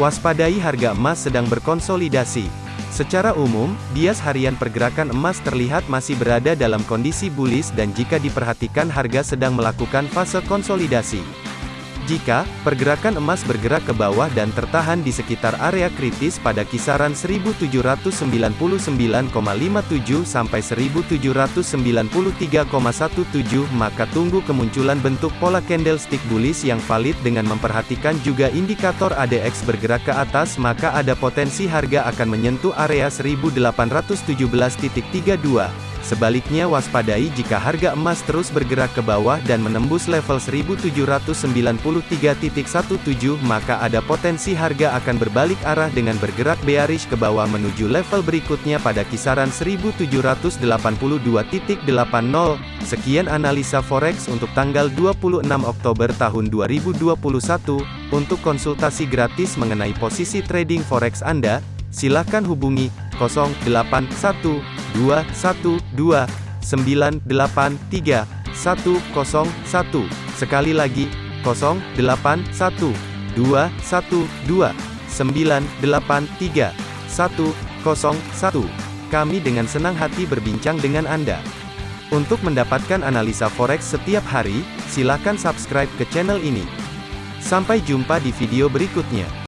Waspadai harga emas sedang berkonsolidasi. Secara umum, bias harian pergerakan emas terlihat masih berada dalam kondisi bullish dan jika diperhatikan harga sedang melakukan fase konsolidasi. Jika pergerakan emas bergerak ke bawah dan tertahan di sekitar area kritis pada kisaran 1799,57 sampai 1793,17 maka tunggu kemunculan bentuk pola candlestick bullish yang valid dengan memperhatikan juga indikator ADX bergerak ke atas maka ada potensi harga akan menyentuh area 1817.32. Sebaliknya waspadai jika harga emas terus bergerak ke bawah dan menembus level 1793.17 maka ada potensi harga akan berbalik arah dengan bergerak bearish ke bawah menuju level berikutnya pada kisaran 1782.80. Sekian analisa forex untuk tanggal 26 Oktober tahun 2021. Untuk konsultasi gratis mengenai posisi trading forex Anda, silakan hubungi 081 dua satu dua sembilan delapan tiga satu kosong satu sekali lagi kosong delapan satu dua satu dua sembilan delapan tiga satu kosong satu kami dengan senang hati berbincang dengan Anda. Untuk mendapatkan analisa forex setiap hari, silakan subscribe ke channel ini. Sampai jumpa di video berikutnya.